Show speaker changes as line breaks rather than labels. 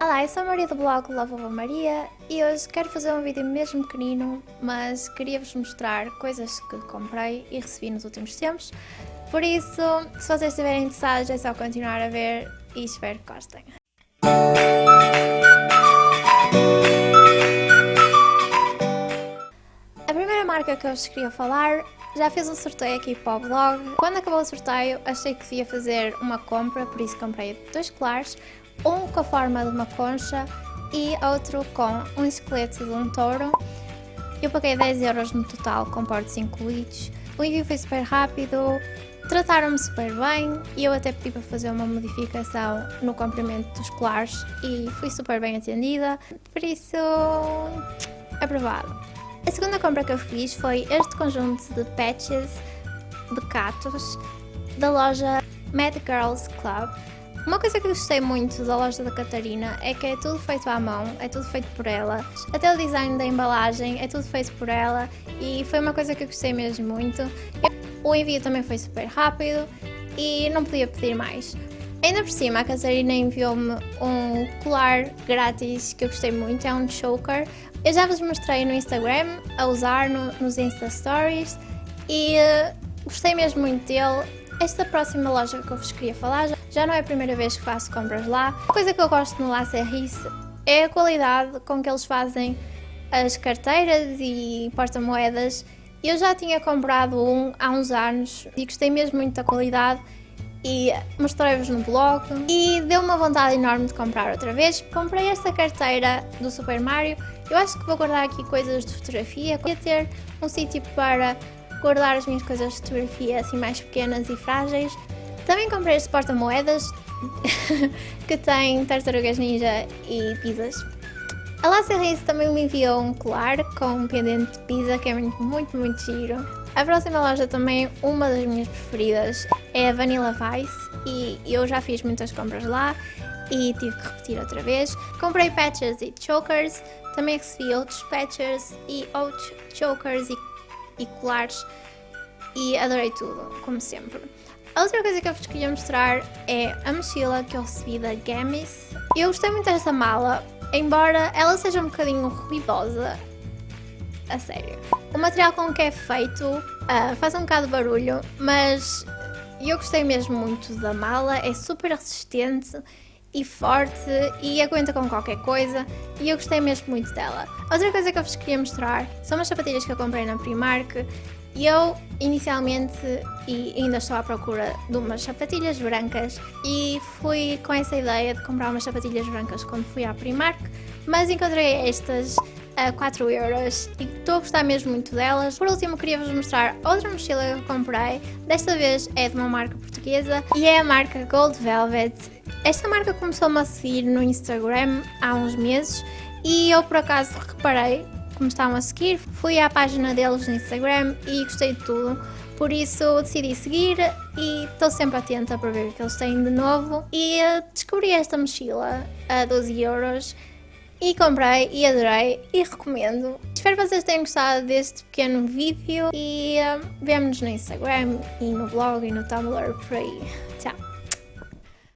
Olá, eu sou a Maria do blog Lovable Maria e hoje quero fazer um vídeo mesmo pequenino, mas queria-vos mostrar coisas que comprei e recebi nos últimos tempos. Por isso, se vocês estiverem interessados é só continuar a ver e espero que gostem. Primeira marca que eu vos queria falar já fiz um sorteio aqui para o blog. Quando acabou o sorteio achei que devia fazer uma compra, por isso comprei dois colares, um com a forma de uma concha e outro com um esqueleto de um touro. Eu paguei 10 euros no total com portos incluídos. O envio foi super rápido, trataram-me super bem e eu até pedi para fazer uma modificação no comprimento dos colares e fui super bem atendida, por isso aprovado. A segunda compra que eu fiz foi este conjunto de patches de catos da loja Mad Girls Club. Uma coisa que eu gostei muito da loja da Catarina é que é tudo feito à mão, é tudo feito por ela. Até o design da embalagem é tudo feito por ela e foi uma coisa que eu gostei mesmo muito. O envio também foi super rápido e não podia pedir mais. Ainda por cima, a Catarina enviou-me um colar grátis que eu gostei muito, é um choker. Eu já vos mostrei no Instagram a usar no, nos Insta Stories e uh, gostei mesmo muito dele. Esta próxima loja que eu vos queria falar já, não é a primeira vez que faço compras lá. A coisa que eu gosto no La Serrice é a qualidade com que eles fazem as carteiras e porta-moedas. Eu já tinha comprado um há uns anos e gostei mesmo muito da qualidade e mostrei-vos no blog e deu uma vontade enorme de comprar outra vez. Comprei esta carteira do Super Mario. Eu acho que vou guardar aqui coisas de fotografia. Queria ter um sítio para guardar as minhas coisas de fotografia assim mais pequenas e frágeis. Também comprei este porta-moedas que tem tartarugas ninja e pizzas. A Lácia também me enviou um colar com um pendente de pizza que é muito, muito, muito giro. A próxima loja também, uma das minhas preferidas, é a Vanilla Vice e eu já fiz muitas compras lá e tive que repetir outra vez. Comprei patches e chokers, também recebi outros patches e outros chokers e e colares e adorei tudo, como sempre. A outra coisa que eu vos queria mostrar é a mochila que eu recebi da Gamis. Eu gostei muito desta mala, embora ela seja um bocadinho ruidosa, a sério. O material com que é feito uh, faz um bocado de barulho, mas eu gostei mesmo muito da mala, é super resistente e forte e aguenta com qualquer coisa e eu gostei mesmo muito dela. Outra coisa que eu vos queria mostrar são umas sapatilhas que eu comprei na Primark e eu inicialmente e ainda estou à procura de umas sapatilhas brancas e fui com essa ideia de comprar umas sapatilhas brancas quando fui à Primark, mas encontrei estas a 4 euros e estou a gostar mesmo muito delas. Por último, queria-vos mostrar outra mochila que comprei. Desta vez é de uma marca portuguesa e é a marca Gold Velvet. Esta marca começou-me a seguir no Instagram há uns meses e eu por acaso reparei como estavam a seguir. Fui à página deles no Instagram e gostei de tudo. Por isso decidi seguir e estou sempre atenta para ver o que eles têm de novo. E descobri esta mochila a 12 euros e comprei e adorei e recomendo. Espero que vocês tenham gostado deste pequeno vídeo e um, vemo-nos no Instagram e no blog e no Tumblr por aí.